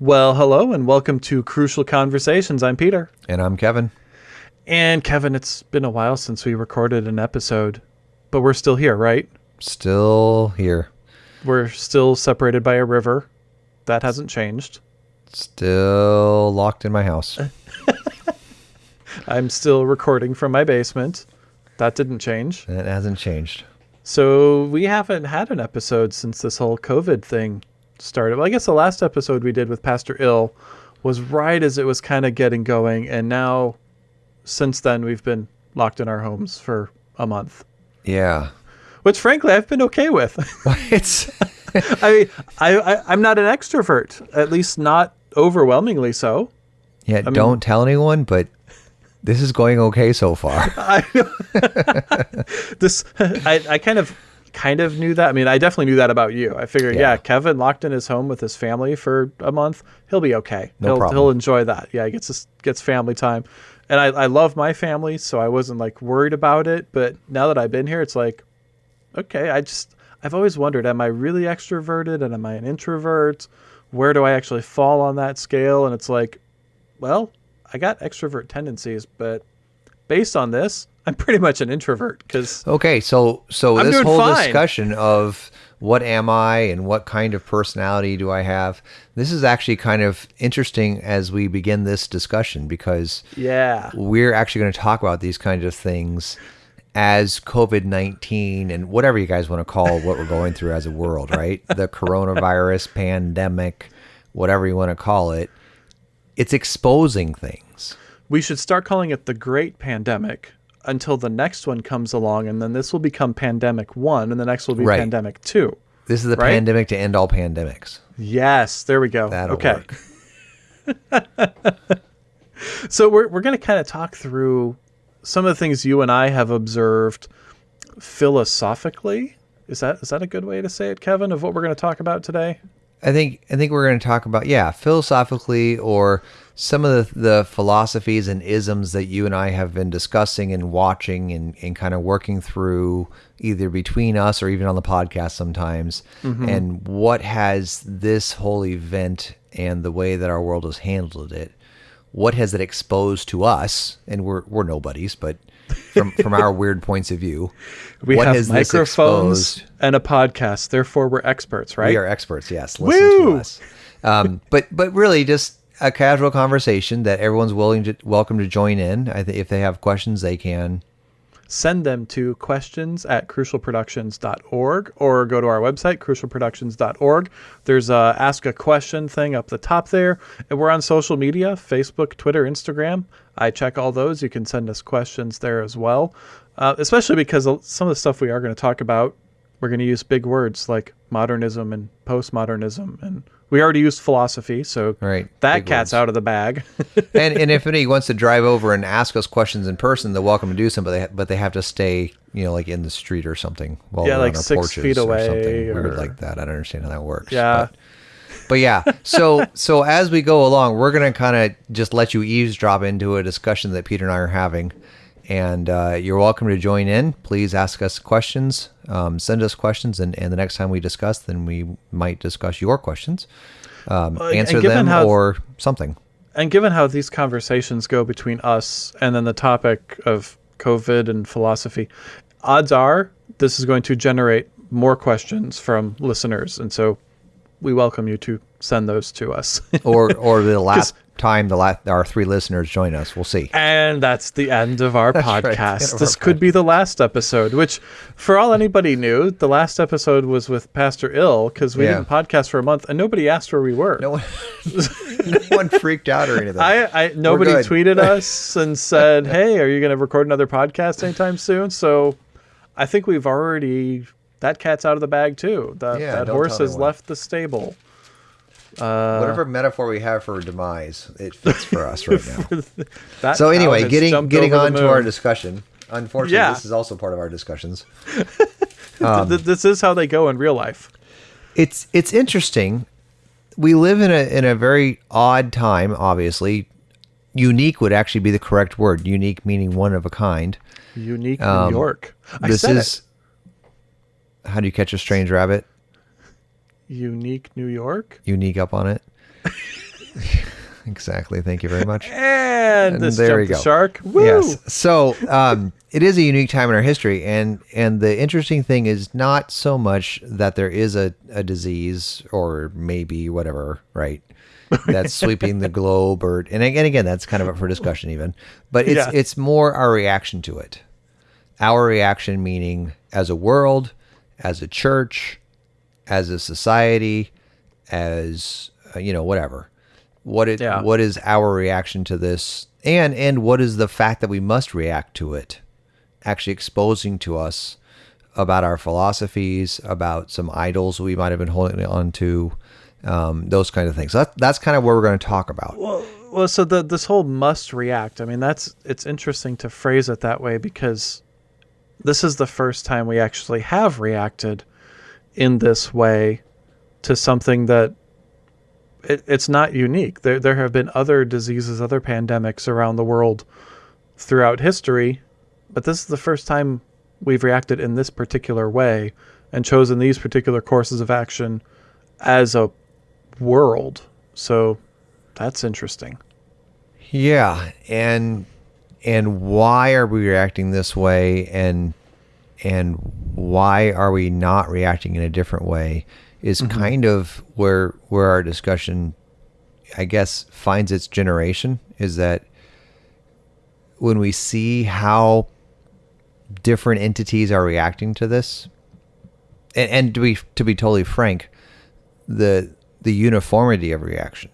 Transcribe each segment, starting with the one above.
Well, hello and welcome to Crucial Conversations. I'm Peter. And I'm Kevin. And Kevin, it's been a while since we recorded an episode, but we're still here, right? Still here. We're still separated by a river. That hasn't changed. Still locked in my house. I'm still recording from my basement. That didn't change. It hasn't changed. So we haven't had an episode since this whole COVID thing started. Well, I guess the last episode we did with Pastor Ill was right as it was kind of getting going, and now since then we've been locked in our homes for a month. Yeah. Which frankly I've been okay with. it's I mean, I, I I'm not an extrovert, at least not overwhelmingly so. Yeah, don't tell anyone, but this is going okay so far. I this I, I kind of kind of knew that. I mean, I definitely knew that about you. I figured, yeah, Yeah. Kevin locked in his home with his family for a month. He'll be okay. No he'll problem. he'll enjoy that. Yeah, he gets his, gets family time. And I, I love my family, so I wasn't like worried about it. But now that I've been here, it's like, okay, I just I've always wondered, am I really extroverted and am I an introvert? Where do I actually fall on that scale? And it's like, well, I got extrovert tendencies, but based on this, I'm pretty much an introvert because Okay, so so I'm this whole fine. discussion of what am I and what kind of personality do I have? This is actually kind of interesting as we begin this discussion because yeah, we're actually going to talk about these kinds of things as COVID 19 and whatever you guys want to call what we're going through as a world, right? The coronavirus pandemic, whatever you want to call it, it's exposing things. we should start calling it the Great Pandemic until the next one comes along, and then this will become Pandemic One, and the next will be Right. Pandemic Two. This is the Right? pandemic to end all pandemics. Yes, there we go. That'll okay. work. So we're we're gonna kind of talk through some of the things you and I have observed philosophically. Is that is that a good way to say it, Kevin? Of what we're going to talk about today? I think I think we're going to talk about yeah philosophically or some of the, the philosophies and isms that you and I have been discussing and watching and, and kind of working through either between us or even on the podcast sometimes and what has this whole event and the way that our world has handled it what has it exposed to us and we're we're nobodies but from from our weird points of view We what have microphones and a podcast, therefore we're experts, right? we are experts. Yes, listen Woo! to us. Um, but but really, just a casual conversation that everyone's willing to welcome to join in. I if they have questions, they can. send them to questions at crucialproductions.org or go to our website crucialproductions.org there's a ask a question thing up the top there. And we're on social media facebook twitter instagram. I check all those. You can send us questions there as well. Uh, especially because some of the stuff we are going to talk about we're going to use big words like modernism and postmodernism and we already used philosophy so Right, that big cat's words. out of the bag And and if anybody wants to drive over and ask us questions in person, they're welcome to do so. But they but they have to stay, you know, like in the street or something. While Yeah, like on our six porches feet away or something or- weird like that. I don't understand how that works. Yeah. But, but yeah, so so as we go along, we're gonna kind of just let you eavesdrop into a discussion that Peter and I are having, and uh, you're welcome to join in. Please ask us questions, um, send us questions, and, and the next time we discuss, then we might discuss your questions, um, answer them how- or something. And given how these conversations go between us and then the topic of COVID and philosophy, odds are this is going to generate more questions from listeners. And so we welcome you to send those to us. or or the last time the la- our three listeners join us. We'll see. and that's the end of our right, podcast. of this could be the last episode, which, for all anybody knew, the last episode was with Pastor Ill because we Yeah. didn't podcast for a month and nobody asked where we were. No one, no one freaked out or anything. I, I nobody tweeted us and said, "Hey, are you going to record another podcast anytime soon?" So, I think we've already that cat's out of the bag too. That Yeah, that horse has left the stable. Whatever metaphor we have for demise, it fits for us right now. So anyway, getting getting on to our discussion. Unfortunately, Yeah. this is also part of our discussions. Th- this is how they go in real life. It's it's interesting. We live in a in a very odd time. Obviously, unique would actually be the correct word. Unique meaning one of a kind. Unique Um, New York. I this is how do you catch a strange rabbit? Unique New York. Unique up on it. exactly. Thank you very much. And, And there we the go. shark. Woo! Yes. So um, it is a unique time in our history, and and the interesting thing is not so much that there is a, a disease or maybe whatever, right? That's sweeping the globe, or and again, again, that's kind of up for discussion, even. But it's Yeah. it's more our reaction to it. Our reaction, meaning as a world, as a church, as a society, as uh, you know, whatever. What it Yeah. what is our reaction to this, and and what is the fact that we must react to it, actually exposing to us about our philosophies, about some idols we might have been holding on to, um, those kind of things. So that, that's kind of what we're going to talk about. Well, so the this whole must react. I mean, that's it's interesting to phrase it that way because this is the first time we actually have reacted in this way to something that it, it's not unique. There there have been other diseases, other pandemics around the world throughout history, but this is the first time we've reacted in this particular way and chosen these particular courses of action as a world. So that's interesting. Yeah, and and why are we reacting this way and and why are we not reacting in a different way is mm-hmm. kind of where where our discussion I guess finds its generation is that when we see how different entities are reacting to this and, and to be to be totally frank the the uniformity of reaction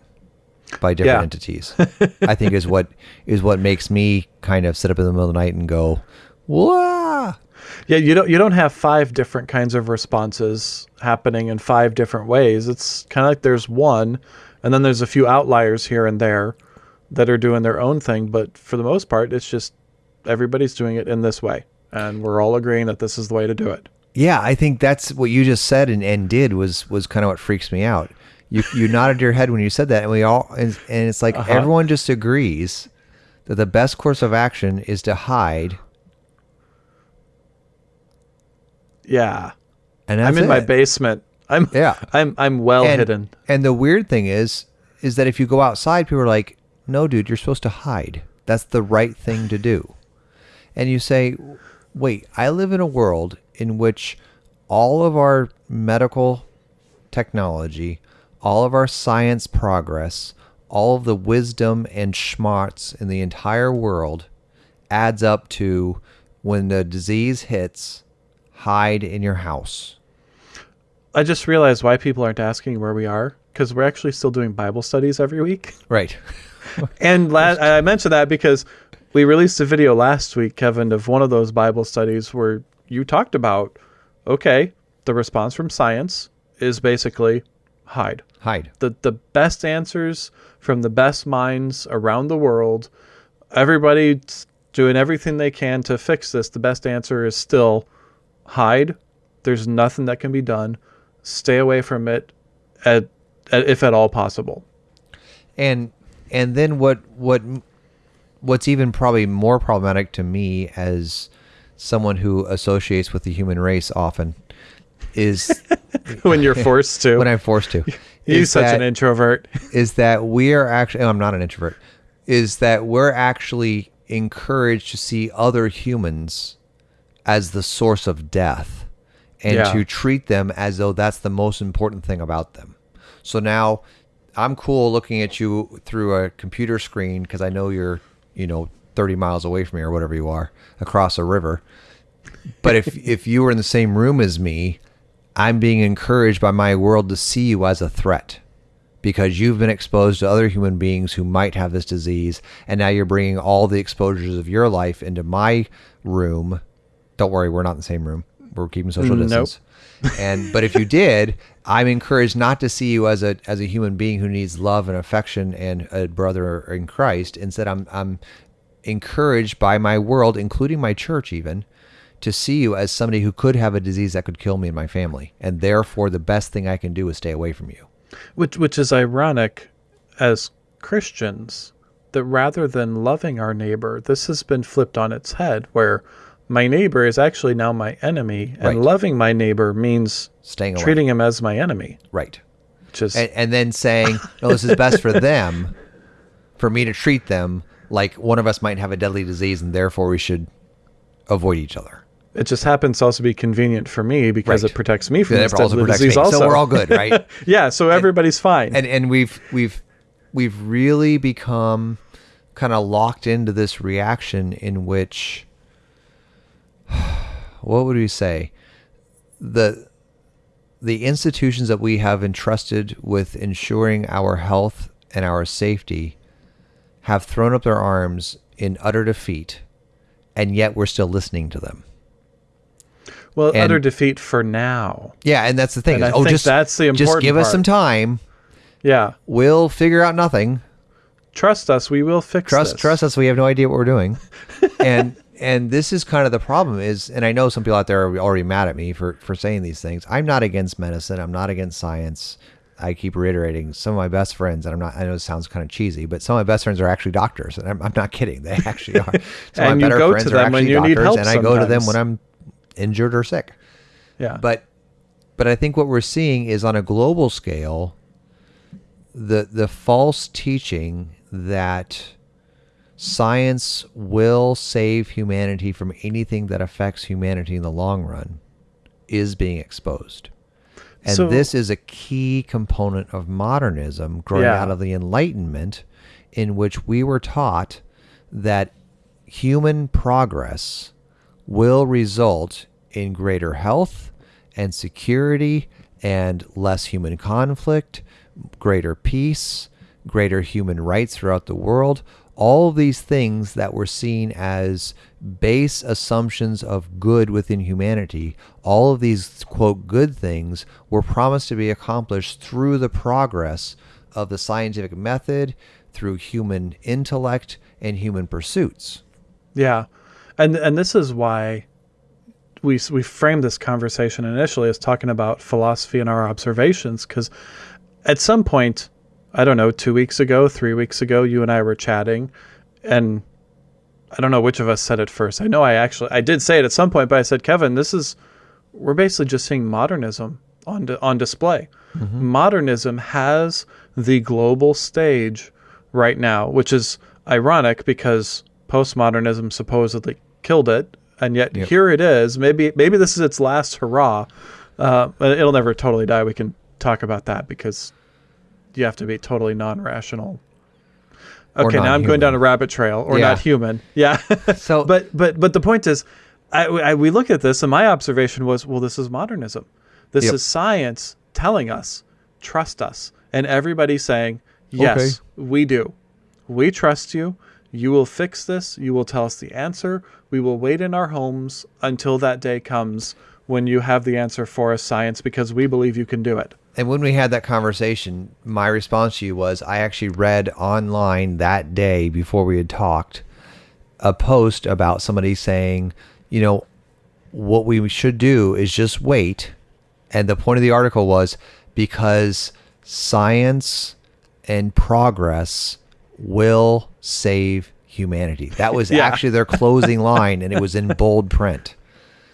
by different Yeah. entities i think is what is what makes me kind of sit up in the middle of the night and go Yeah, you don't you don't have five different kinds of responses happening in five different ways. It's kind of like there's one, and then there's a few outliers here and there that are doing their own thing. But for the most part, it's just everybody's doing it in this way, and we're all agreeing that this is the way to do it. Yeah, I think that's what you just said and, and did was was kind of what freaks me out. You you nodded your head when you said that, and we all and, and it's like Uh-huh. everyone just agrees that the best course of action is to hide, Yeah, and I'm in my basement. I'm Yeah. I'm I'm well and, hidden. And the weird thing is, is that if you go outside, people are like, "No, dude, you're supposed to hide. That's the right thing to do." And you say, "Wait, I live in a world in which all of our medical technology, all of our science progress, all of the wisdom and schmarts in the entire world adds up to when the disease hits, hide in your house." I just realized why people aren't asking where we are because we're actually still doing Bible studies every week. Right. And la- I mentioned that because we released a video last week, Kevin, of one of those Bible studies where you talked about, okay, the response from science is basically hide. Hide. The the best answers from the best minds around the world. Everybody's doing everything they can to fix this. The best answer is still hide. There's nothing that can be done. Stay away from it, at, at, if at all possible. and and then what what what's even probably more problematic to me as someone who associates with the human race often is when you're forced to. when I'm forced to. He's such that- an introvert. is that we are actually oh, I'm not an introvert is that we're actually encouraged to see other humans as the source of death and Yeah. to treat them as though that's the most important thing about them. So now I'm cool looking at you through a computer screen because I know you're, you know, 30 miles away from me or whatever you are across a river. But if if you were in the same room as me, I'm being encouraged by my world to see you as a threat because you've been exposed to other human beings who might have this disease and now you're bringing all the exposures of your life into my room. Don't worry, we're not in the same room. We're keeping social Nope. distance. and but if you did, I'm encouraged not to see you as a as a human being who needs love and affection and a brother in Christ. Instead, I'm I'm encouraged by my world, including my church even, to see you as somebody who could have a disease that could kill me and my family. And therefore the best thing I can do is stay away from you. Which which is ironic as Christians that rather than loving our neighbor, this has been flipped on its head where my neighbor is actually now my enemy and Right. loving my neighbor means Staying away. treating him as my enemy, Right. is and, and then saying, "No, this is best for them." for me to treat them like one of us might have a deadly disease and therefore we should avoid each other. It just happens to also be convenient for me because Right. it protects me from this also deadly disease. me. Also, So we're all good, right? yeah, so everybody's fine. and and we've we've we've really become kind of locked into this reaction in which what would we say the the institutions that we have entrusted with ensuring our health and our safety have thrown up their arms in utter defeat and yet we're still listening to them well, and- utter defeat for now. yeah and that's the thing And is, I oh just that's the important. just give us some time Yeah, we'll figure out nothing trust us. We will fix trust this. trust us we have no idea what we're doing and and this is kind of the problem is and i know some people out there are already mad at me for for saying these things. I'm not against medicine. I'm not against science. I keep reiterating some of my best friends and i'm not i know it sounds kind of cheesy but some of my best friends are actually doctors and i'm, I'm not kidding. They actually are. Some And you go to them when you need help and i go to them when i'm injured or sick. Yeah, but but I think what we're seeing is on a global scale the the false teaching that science will save humanity from anything that affects humanity in the long run is being exposed. And So- this is a key component of modernism growing Yeah. out of the Enlightenment, in which we were taught that human progress will result in greater health and security and less human conflict, greater peace, greater human rights throughout the world. All these things that were seen as base assumptions of good within humanity, all of these, quote, good things were promised to be accomplished through the progress of the scientific method, through human intellect and human pursuits. Yeah, and and this is why we we framed this conversation initially as talking about philosophy and our observations because at some point, I don't know, two weeks ago, three weeks ago, you and I were chatting, and I don't know which of us said it first. I know I actually I did say it at some point, but I said, Kevin, this is we're basically just seeing modernism on di- on display. Modernism has the global stage right now, which is ironic because postmodernism supposedly killed it, and yet Yep. here it is. Maybe maybe this is its last hurrah. Uh, but it'll never totally die. We can talk about that because you have to be totally non-rational. Okay, now I'm going down a rabbit trail, or Yeah. not human. Yeah. So, but but but the point is, I, I we look at this, and my observation was, well, this is modernism. This Yep. is science telling us, trust us, and everybody saying, yes, we do. We trust you. You will fix this. You will tell us the answer. We will wait in our homes until that day comes when you have the answer for us, science, because we believe you can do it. And when we had that conversation, my response to you was I actually read online that day before we had talked a post about somebody saying, you know, what we should do is just wait. And the point of the article was because science and progress will save humanity. That was Yeah. actually their closing line, and it was in bold print.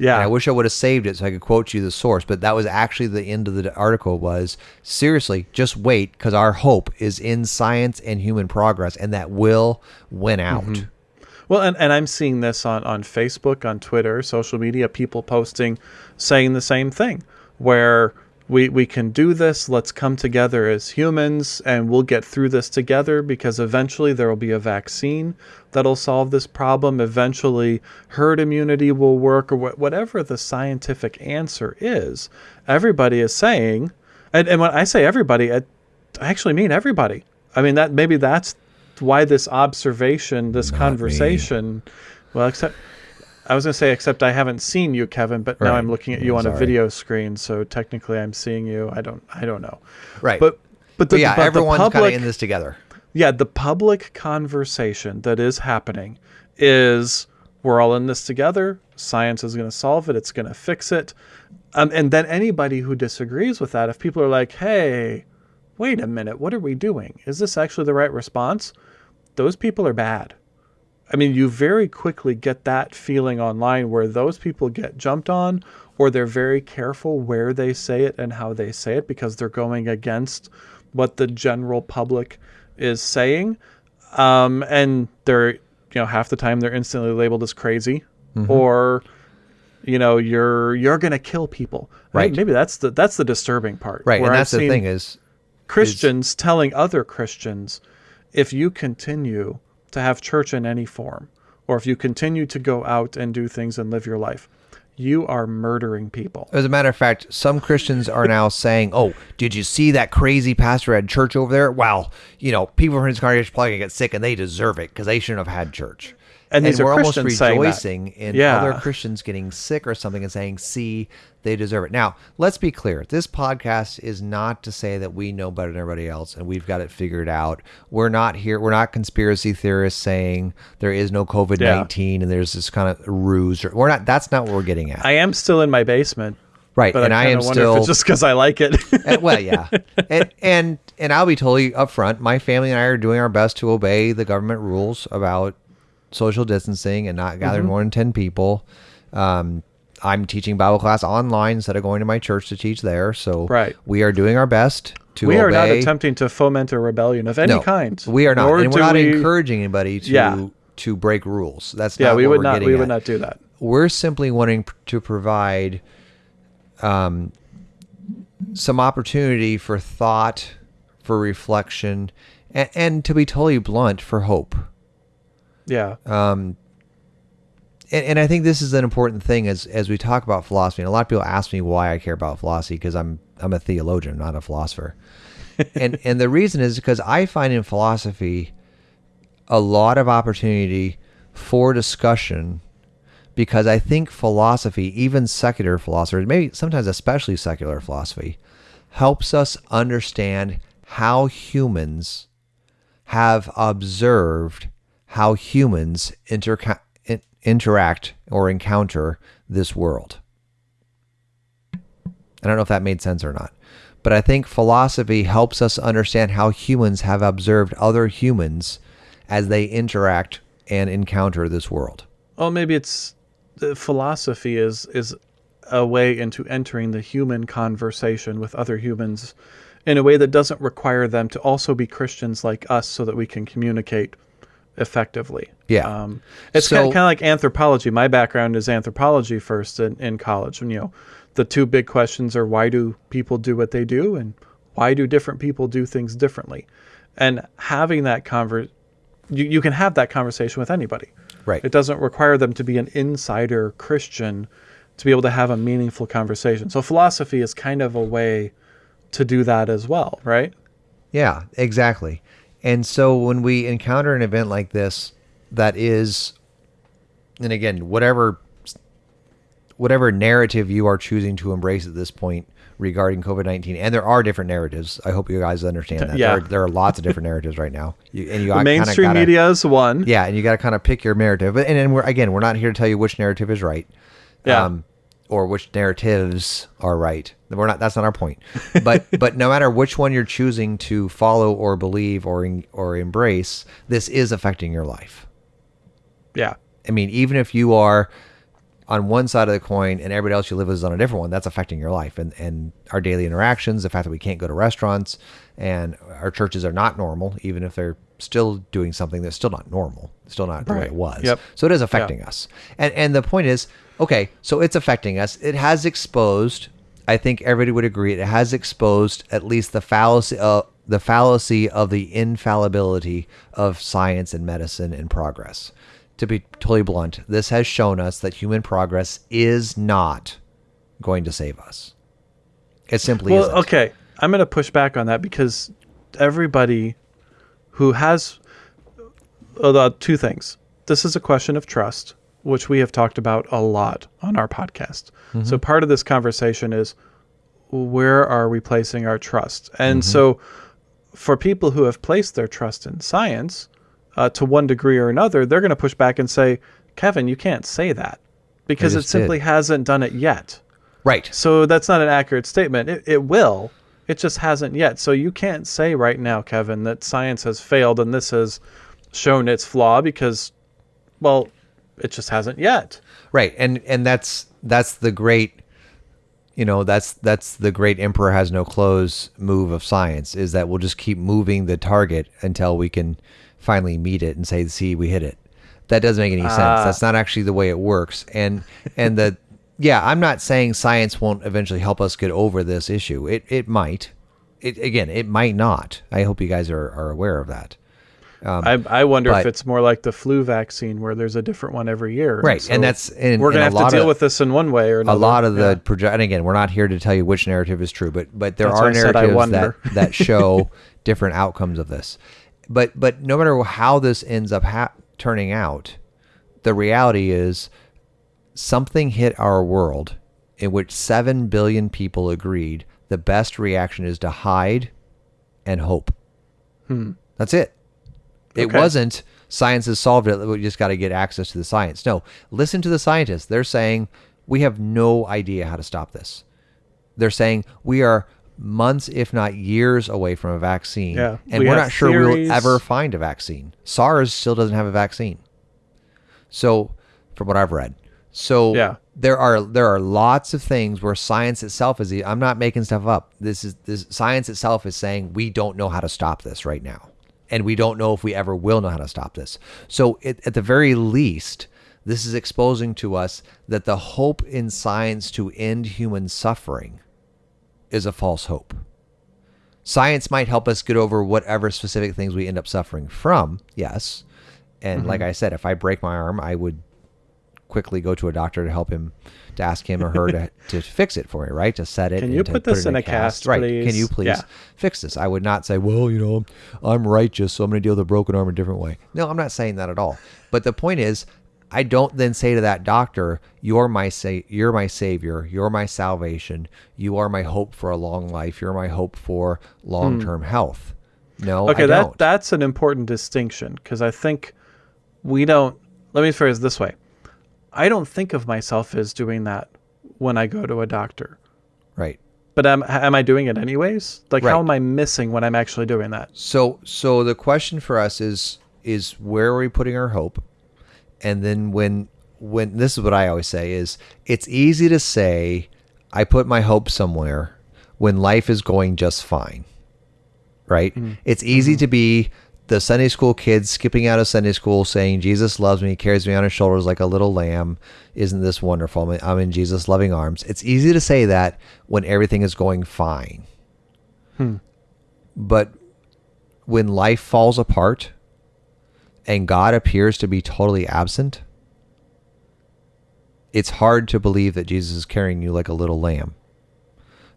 Yeah. And I wish I would have saved it so I could quote you the source, but that was actually the end of the article was seriously, just wait because our hope is in science and human progress and that will win out. Mm-hmm. Well, and, and I'm seeing this on, on Facebook, on Twitter, social media, people posting saying the same thing, where we, we can do this. Let's come together as humans and we'll get through this together because eventually there will be a vaccine that'll solve this problem. Eventually, herd immunity will work, or wh- whatever the scientific answer is. Everybody is saying, and, and when I say everybody, I, I actually mean everybody. I mean, that maybe that's why this observation, this Not me. conversation, well, except I was going to say, except I haven't seen you, Kevin, but now I'm looking at you on a video screen, so technically I'm seeing you. I don't, I don't know. Right. But, but, the, But yeah, but the everyone's kind of in this together. yeah, the public conversation that is happening is we're all in this together. Science is going to solve it. It's going to fix it. Um, and then anybody who disagrees with that, if people are like, hey, wait a minute, what are we doing? Is this actually the right response? Those people are bad. I mean, you very quickly get that feeling online where those people get jumped on, or they're very careful where they say it and how they say it because they're going against what the general public is saying. um, and they're you know half the time they're instantly labeled as crazy, or you know you're you're gonna kill people. Right. maybe that's the that's the disturbing part. Right, and that's the thing is, Christians telling other Christians, if you continue to have church in any form, or if you continue to go out and do things and live your life, you are murdering people. as a matter of fact, some Christians are now saying, "Oh, did you see that crazy pastor at church over there? Well, you know, people from his congregation probably get sick, and they deserve it because they shouldn't have had church." And these we're almost Christians that. rejoicing in Yeah. other Christians getting sick or something and saying, "See, they deserve it." Now, let's be clear: this podcast is not to say that we know better than everybody else and we've got it figured out. We're not here. We're not conspiracy theorists saying there is no COVID nineteen and there's this kind of ruse. Or, we're not. That's not what we're getting at. I am still in my basement, right? but and I, I, am still just because I like it. Uh, well, yeah, and and and I'll be totally upfront. My family and I are doing our best to obey the government rules about social distancing and not gathering more than ten people. Um, I'm teaching Bible class online instead of going to my church to teach there. So Right. we are doing our best to we obey. are not attempting to foment a rebellion of any no, kind. We are not, Nor and we're not we- encouraging anybody to Yeah. to break rules. That's Yeah, not we what would not. We at would not do that. we're simply wanting to provide um, some opportunity for thought, for reflection, and, and to be totally blunt, for hope. Yeah. Um, and, and I think this is an important thing as as we talk about philosophy. And a lot of people ask me why I care about philosophy because I'm I'm a theologian, not a philosopher. and and the reason is because I find in philosophy a lot of opportunity for discussion because I think philosophy, even secular philosophers, maybe sometimes especially secular philosophy, helps us understand how humans have observed how humans interca- in- interact or encounter this world. I don't know if that made sense or not, but I think philosophy helps us understand how humans have observed other humans as they interact and encounter this world. Well, maybe it's the philosophy is is a way into entering the human conversation with other humans in a way that doesn't require them to also be Christians like us, so that we can communicate effectively. Yeah. Um, it's So- kind of, like anthropology. My background is anthropology first in, in college, and you know, the two big questions are why do people do what they do, and why do different people do things differently, and having that conver, you, you can have that conversation with anybody. Right. It doesn't require them to be an insider Christian to be able to have a meaningful conversation. So philosophy is kind of a way to do that as well, right? Yeah, exactly. And so when we encounter an event like this that is and again, whatever whatever narrative you are choosing to embrace at this point regarding COVID-19 and there are different narratives. I hope you guys understand that. Yeah. There, are, there are lots of different narratives right now. You, and you The mainstream gotta- media is one. yeah, and you got to kind of pick your narrative. And then we're again, we're not here to tell you which narrative is right, Yeah. Um, or which narratives are right. We're not. That's not our point. But but no matter which one you're choosing to follow or believe or or embrace, this is affecting your life. Yeah. I mean, even if you are on one side of the coin and everybody else you live with is on a different one, that's affecting your life and, and our daily interactions, the fact that we can't go to restaurants and our churches are not normal, even if they're still doing something that's still not normal, still not the way it was. Yep. So it is affecting us. And and the point is, okay, so it's affecting us. It has exposed, I think everybody would agree, it has exposed at least the fallacy of the fallacy of the infallibility of science and medicine and progress. To be totally blunt, this has shown us that human progress is not going to save us. It simply Well, isn't. okay. I'm going to push back on that because everybody who has uh, two things. This is a question of trust, which we have talked about a lot on our podcast. So part of this conversation is where are we placing our trust? And so for people who have placed their trust in science uh, to one degree or another, they're going to push back and say, Kevin, you can't say that because it just did. simply hasn't done it yet. Right. So that's not an accurate statement. It, it will. It just hasn't yet. So you can't say right now, Kevin, that science has failed and this has shown its flaw because, well, it just hasn't yet. Right, and and that's that's the great, you know that's that's the great emperor has no clothes move of science is that we'll just keep moving the target until we can finally meet it and say see we hit it. That doesn't make any sense. Ah. that's not actually the way it works. And and the yeah i'm not saying science won't eventually help us get over this issue. It it might. It again it might not. I hope you guys are, are aware of that I, I wonder if Um, it's more like the flu vaccine where there's a different one every year. Right, So and that's and, we're gonna have to deal of, with this in one way or another. a lot of Yeah. the project. And again, we're not here to tell you which narrative is true, but but there That's are narratives that that show different outcomes of this. But but no matter how this ends up ha- turning out, the reality is something hit our world in which seven billion people agreed the best reaction is to hide and hope. Hmm. That's it. It Okay. wasn't science has solved it. We just got to get access to the science. No, listen to the scientists. They're saying we have no idea how to stop this. They're saying we are months, if not years, away from a vaccine, Yeah, and we are not sure theories. we'll ever find a vaccine. SARS still doesn't have a vaccine. So, from what I've read, so Yeah. there are there are lots of things where science itself is. I'm not making stuff up. This is this science itself is saying we don't know how to stop this right now, and we don't know if we ever will know how to stop this. So, it, at the very least, this is exposing to us that the hope in science to end human suffering is a false hope. Science might help us get over whatever specific things we end up suffering from, yes. And mm-hmm. like I said, if I break my arm, I would quickly go to a doctor to help him, to ask him or her to, to fix it for me, right? To set it. Can and you put this it in a cast, right? Can you please Yeah. fix this? I would not say, well, you know, I'm righteous, so I'm going to deal with a broken arm a different way. No, I'm not saying that at all. But the point is, I don't then say to that doctor, "You're my sa- you're my savior, you're my salvation, you are my hope for a long life, you're my hope for long-term health." No, Hmm. Okay, I that that's an important distinction because I think we don't. Let me phrase it this way: I don't think of myself as doing that when I go to a doctor, right. but am am I doing it anyways? Like, Right. how am I missing when I'm actually doing that? So so the question for us is is where are we putting our hope? And then when when this is what I always say is it's easy to say I put my hope somewhere when life is going just fine. Right? Mm-hmm. It's easy mm-hmm. to be the Sunday school kids skipping out of Sunday school saying Jesus loves me, carries me on his shoulders like a little lamb. Isn't this wonderful? I'm in- Jesus' loving arms. It's easy to say that when everything is going fine. Hmm. But when life falls apart and God appears to be totally absent, it's hard to believe that Jesus is carrying you like a little lamb.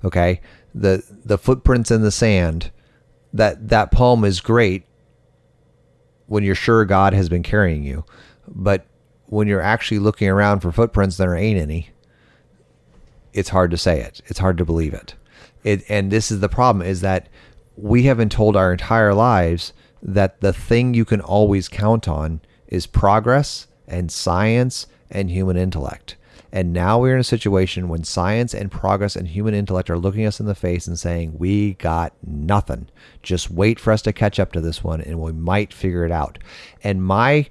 Okay? The the footprints in the sand, that that poem is great when you're sure God has been carrying you. But when you're actually looking around for footprints there ain't any, it's hard to say it. It's hard to believe it. It and this is the problem is that we have been told our entire lives that the thing you can always count on is progress and science and human intellect. And now we're in a situation when science and progress and human intellect are looking us in the face and saying, We got nothing. Just wait for us to catch up to this one and we might figure it out. And my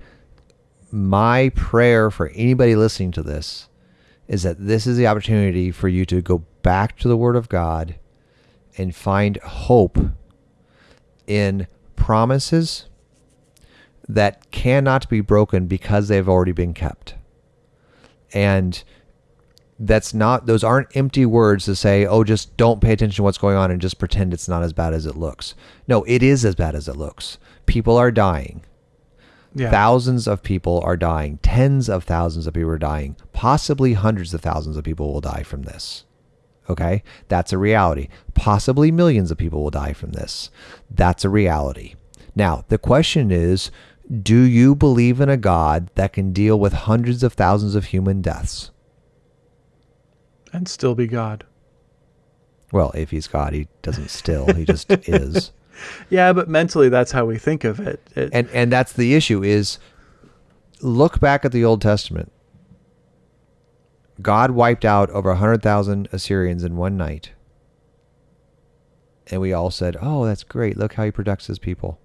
my prayer for anybody listening to this is that this is the opportunity for you to go back to the Word of God and find hope in promises that cannot be broken because they've already been kept. And that's not those aren't empty words to say, "Oh, just don't pay attention to what's going on and just pretend it's not as bad as it looks." No, it is as bad as it looks. People are dying. Yeah. Thousands of people are dying. Tens of thousands of people are dying. Possibly hundreds of thousands of people will die from this. Okay? That's a reality. Possibly millions of people will die from this. That's a reality. Now, the question is do you believe in a God that can deal with hundreds of thousands of human deaths? and still be God. Well, if he's God, he doesn't still, he just is. Yeah, but mentally, that's how we think of it. it And and that's the issue is look back at the Old Testament. God wiped out over 100,000 Assyrians in one night. And we all said, "Oh, that's great. Look how he protects his people."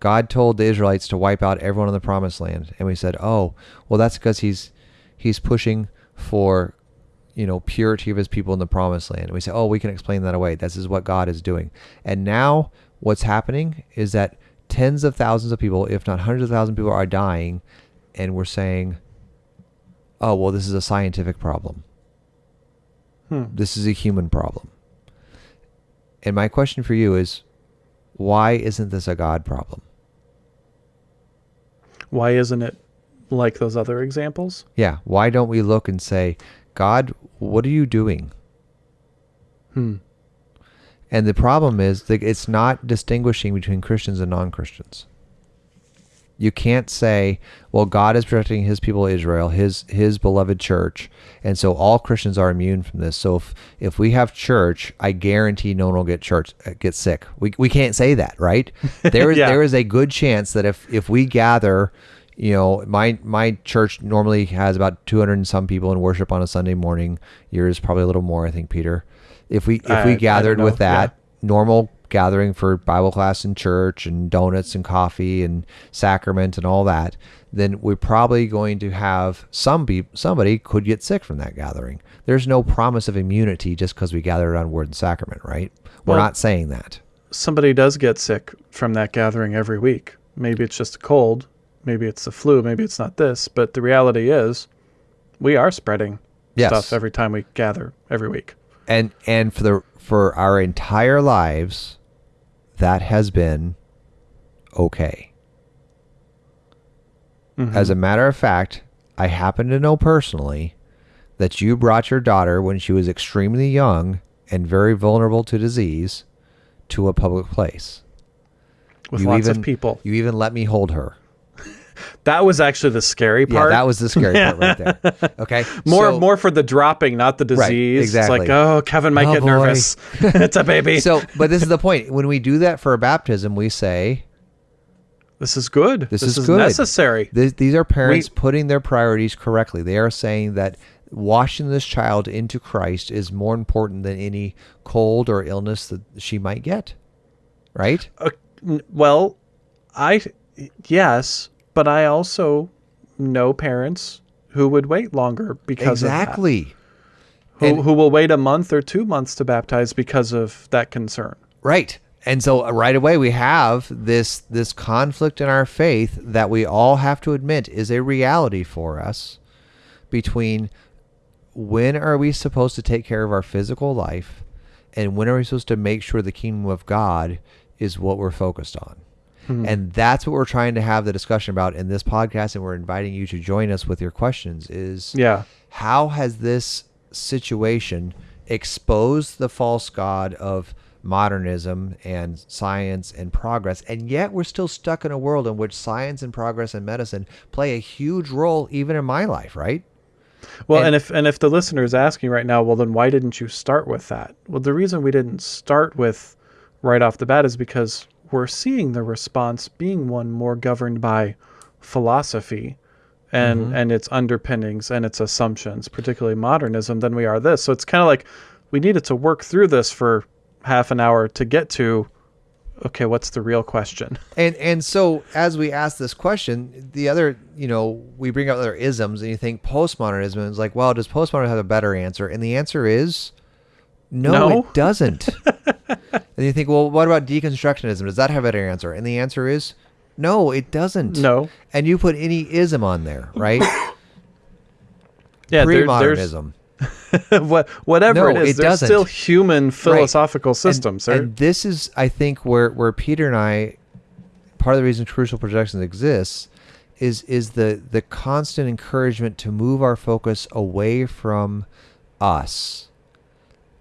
God told the Israelites to wipe out everyone in the promised land, and we said, "Oh, well that's because he's he's pushing for you know purity of his people in the promised land. And we say oh we can explain that away. This is what god is doing. And now what's happening is that tens of thousands of people if not hundreds of thousands of people are dying. And we're saying oh well this is a scientific problem. Hmm. this is a human problem. And my question for you is why isn't this a god problem Why isn't it like those other examples? Yeah. Why don't we look and say, God, what are you doing? Hmm. And the problem is that it's not distinguishing between Christians and non Christians. You can't say, well, God is protecting his people Israel, his his beloved church, and so all Christians are immune from this. So if if we have church, I guarantee no one will get church uh, get sick. We we can't say that, right? There is Yeah. there is a good chance that if if we gather, you know, my my church normally has about 200 and some people in worship on a Sunday morning. Yours probably a little more, I think, Peter. If we if we don't gathered with that, Yeah. normal gathering for Bible class in church and donuts and coffee and sacrament and all that, then we're probably going to have some be somebody could get sick from that gathering. There's no promise of immunity just because we gathered on word and sacrament, right? We're Well- not saying that. Somebody does get sick from that gathering every week. Maybe it's just a cold, maybe it's the flu, maybe it's not this, but the reality is we are spreading Yes. stuff every time we gather every week. And and for the for our entire lives, that has been okay. Mhm. As a matter of fact, I happen to know personally that you brought your daughter when she was extremely young and very vulnerable to disease to a public place. with you lots even- of people. You even let me hold her. That was actually the scary Yeah, part. that was the scary part right there. Okay. more So- more for the dropping, not the disease. exactly. It's like, oh, Kevin might Oh, get boy. nervous. it's a baby. So, but this is the point. When we do that for a baptism, we say, this is good. This is good. necessary. Th- these are parents We- putting their priorities correctly. They are saying that washing this child into Christ is more important than any cold or illness that she might get. Right? Uh, well, I yes, but I also know parents who would wait longer because exactly. Who, And- who will wait a month or two months to baptize because of that concern. Right. And so uh, right away we have this this conflict in our faith that we all have to admit is a reality for us between when are we supposed to take care of our physical life and when are we supposed to make sure the kingdom of God is what we're focused on. Hmm. And that's what we're trying to have the discussion about in this podcast and we're inviting you to join us with your questions is Yeah. how has this situation exposed the false god of modernism and science and progress and yet we're still stuck in a world in which science and progress and medicine play a huge role even in my life right Well, And- and, if and if the listener is asking right now, well, then why didn't you start with that? Well, the reason we didn't start with right off the bat is because we're seeing the response being one more governed by philosophy and Mm-hmm. and its underpinnings and its assumptions, particularly modernism, than we are this. So it's kind of like we needed to work through this for half an hour to get to okay, what's the real question? and and so as we ask this question the other you know we bring up other isms and you think postmodernism is like well does postmodernism have a better answer and the answer is no, No. it doesn't and you think well what about deconstructionism does that have a better answer and the answer is no it doesn't No. and you put any ism on there right Yeah, pre-modernism what, whatever No, it is, it there's doesn't. still human philosophical systems. And, and this is, I think, where where Peter and I, part of the reason Crucial Productions exists, is is the the constant encouragement to move our focus away from us,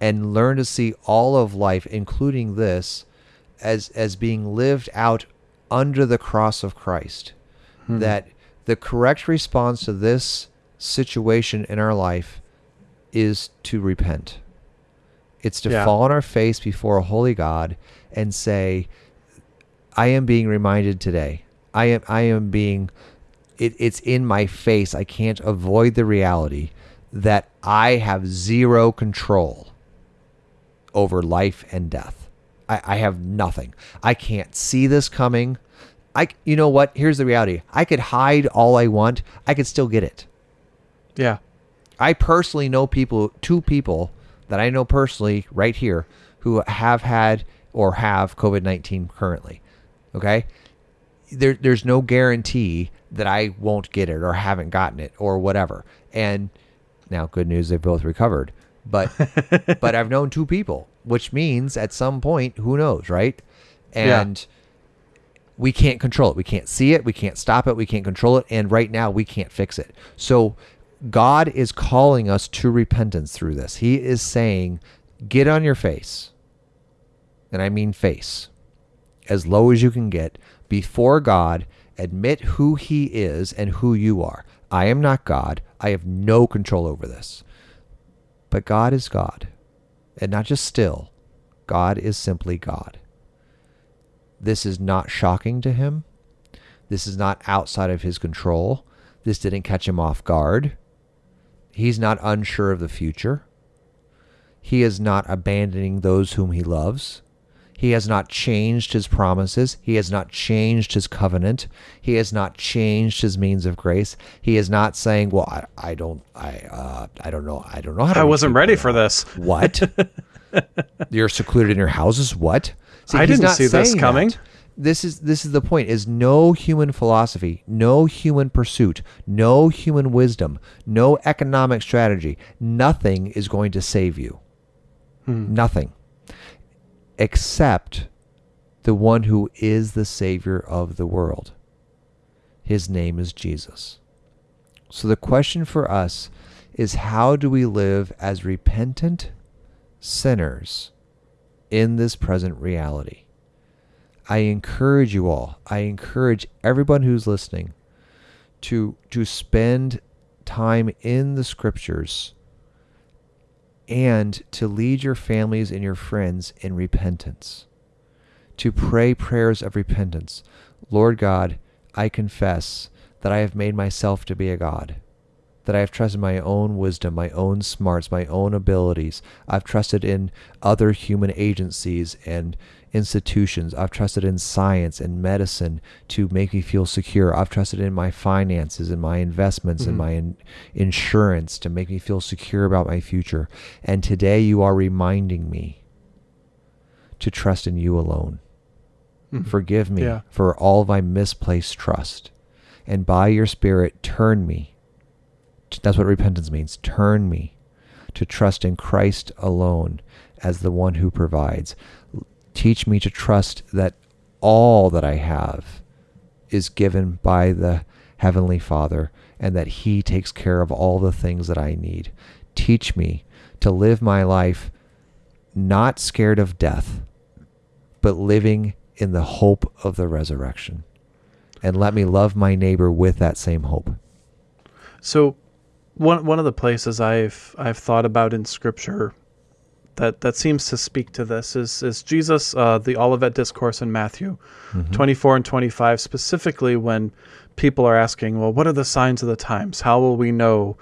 and learn to see all of life, including this, as as being lived out under the cross of Christ. Hmm. That the correct response to this situation in our life is to repent. It's to Yeah. fall on our face before a holy God and say, I am being reminded today. I am I am being it, it's in my face. I can't avoid the reality that I have zero control over life and death. I, I have nothing. I can't see this coming. I you know what? Here's the reality. I could hide all I want. I could still get it. yeah. I personally know people, two people that I know personally right here who have had or have COVID 19 currently. Okay. There, there's no guarantee that I won't get it or haven't gotten it or whatever. And now, good news, they've both recovered. But, but I've known two people, which means at some point, who knows, right? And we can't control it. We can't see it. We can't stop it. We can't control it. And right now, we can't fix it. So, God is calling us to repentance through this. He is saying, get on your face. And I mean face, as low as you can get before God. Admit who He is and who you are. I am not God. I have no control over this. But God is God. And not just still, God is simply God. This is not shocking to Him. This is not outside of His control. This didn't catch Him off guard. He's not unsure of the future. He is not abandoning those whom he loves. He has not changed his promises. He has not changed his covenant. He has not changed his means of grace. He is not saying, "Well, I, I don't, I, uh, I don't know, I don't know how to." I wasn't ready for this. What? You're secluded in your houses. What? See, I didn't see this coming. that. This is this is the point. Is no human philosophy, no human pursuit, no human wisdom, no economic strategy. Nothing is going to save you. Nothing, except the one who is the savior of the world. His name is Jesus. So the question for us is how do we live as repentant sinners in this present reality? I encourage you all, I encourage everyone who's listening to to spend time in the scriptures and to lead your families and your friends in repentance. To pray prayers of repentance. Lord God, I confess that I have made myself to be a God that I have trusted my own wisdom, my own smarts, my own abilities. I've trusted in other human agencies and institutions. I've trusted in science and medicine to make me feel secure. I've trusted in my finances and my investments and mm-hmm. my in- insurance to make me feel secure about my future. And today you are reminding me to trust in you alone. Mm-hmm. Forgive me Yeah. for all of my misplaced trust. And by your Spirit, turn me that's what repentance means. Turn me to trust in Christ alone as the one who provides. Teach me to trust that all that I have is given by the Heavenly Father and that He takes care of all the things that I need. Teach me to live my life not scared of death, but living in the hope of the resurrection. And let me love my neighbor with that same hope. So, one one of the places I've I've thought about in Scripture that that seems to speak to this is is Jesus, uh, the Olivet discourse in Matthew, twenty four and twenty five, specifically when people are asking, well, what are the signs of the times? How will we know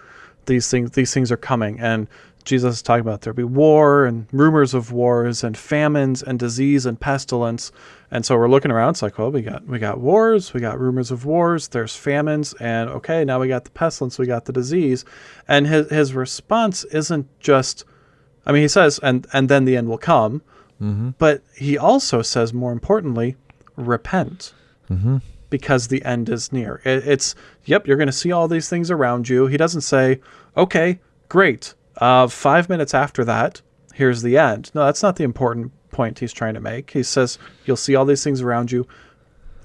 these things? These things are coming, and Jesus is talking about there'll be war and rumors of wars and famines and disease and pestilence. And so we're looking around. It's like, well, we got we got wars, we got rumors of wars. There's famines, and okay, now we got the pestilence, we got the disease. And his his response isn't just, I mean, he says, and and then the end will come, but he also says, more importantly, repent because the end is near. It, it's, yep, you're going to see all these things around you. He doesn't say, okay, great. Uh, five minutes after that, here's the end. No, that's not the important point he's trying to make. He says, you'll see all these things around you.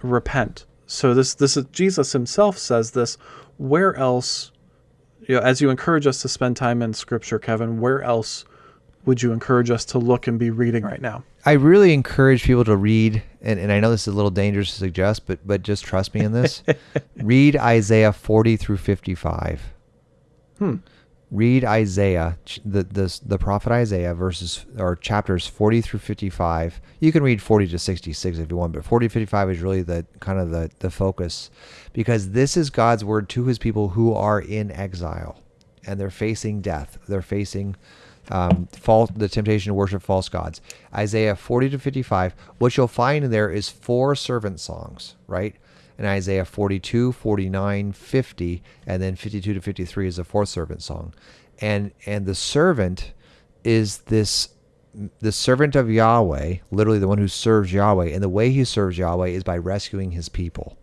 Repent. So this, this is Jesus himself says this. Where else, you know, as you encourage us to spend time in Scripture, Kevin, where else would you encourage us to look and be reading right now? I really encourage people to read, and, and I know this is a little dangerous to suggest, but but just trust me in this. read Isaiah 40 through 55. Hmm. Read Isaiah, the, the the prophet Isaiah, verses or chapters 40 through 55. You can read 40 to 66 if you want, but 40 to 55 is really the kind of the the focus, because this is God's word to His people who are in exile, and they're facing death. They're facing um, false, the temptation to worship false gods. Isaiah 40 to 55. What you'll find in there is four servant songs, right? And Isaiah 42, 49, 50, and then 52 to 53 is the fourth servant song. and and the servant is this the servant of Yahweh, literally the one who serves Yahweh, and the way he serves Yahweh is by rescuing his people.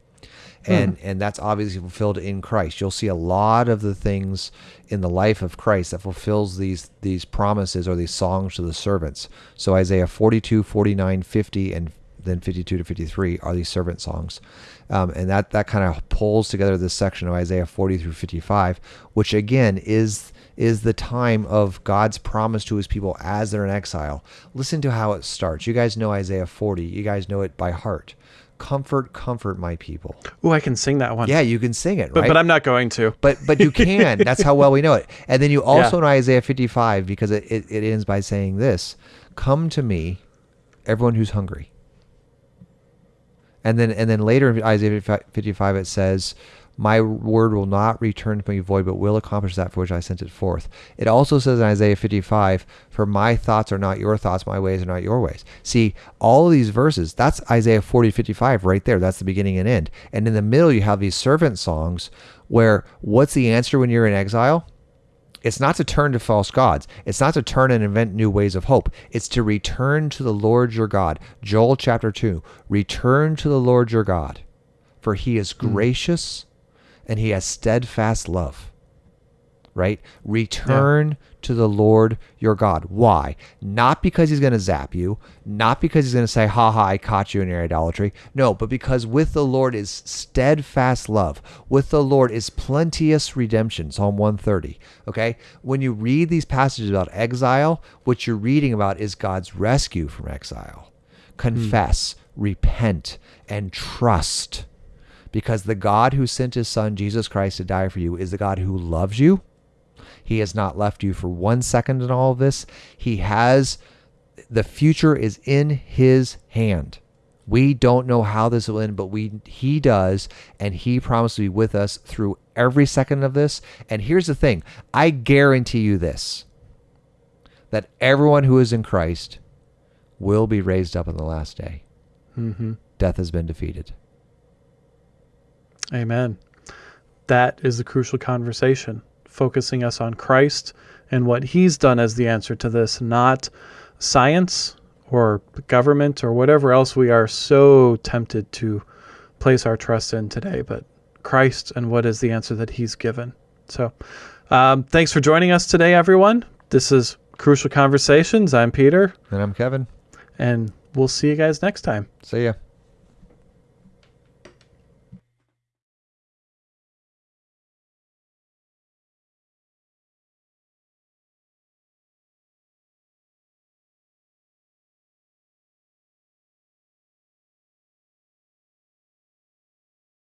And and that's obviously fulfilled in Christ. You'll see a lot of the things in the life of Christ that fulfills these these promises or these songs to the servants. So Isaiah 42, 49, 50 and then 52 to 53 are these servant songs. Um, and that, that kind of pulls together this section of Isaiah 40 through 55, which again is is the time of God's promise to his people as they're in exile. Listen to how it starts. You guys know Isaiah 40. You guys know it by heart. Comfort, comfort my people. Oh, I can sing that one. Yeah, you can sing it, but, right? but I'm not going to. but but you can. That's how well we know it. And then you also know Isaiah 55 because it, it, it ends by saying this Come to me, everyone who's hungry. And then and then later in Isaiah 55 it says, My word will not return to me void, but will accomplish that for which I sent it forth. It also says in Isaiah 55, For my thoughts are not your thoughts, my ways are not your ways. See, all of these verses, that's Isaiah 40, 55 right there. That's the beginning and end. And in the middle you have these servant songs where what's the answer when you're in exile? It's not to turn to false gods. It's not to turn and invent new ways of hope. It's to return to the Lord your God. Joel chapter 2 Return to the Lord your God, for he is hmm. gracious and he has steadfast love. Right? Return to the Lord your God. Why? Not because he's going to zap you, not because he's going to say, ha ha, I caught you in your idolatry. No, but because with the Lord is steadfast love. With the Lord is plenteous redemption. Psalm 130. Okay? When you read these passages about exile, what you're reading about is God's rescue from exile. Hmm. Confess, repent, and trust. Because the God who sent his son, Jesus Christ, to die for you is the God who loves you. He has not left you for one second in all of this. He has, the future is in his hand. We don't know how this will end, but we he does, and he promised to be with us through every second of this. And here's the thing I guarantee you this that everyone who is in Christ will be raised up on the last day. hmm Death has been defeated. Amen. That is the crucial conversation, focusing us on Christ and what he's done as the answer to this, not science or government or whatever else we are so tempted to place our trust in today, but Christ and what is the answer that he's given. So, um, thanks for joining us today, everyone. This is Crucial Conversations. I'm Peter, And I'm Kevin. and we'll see you guys next time. See ya.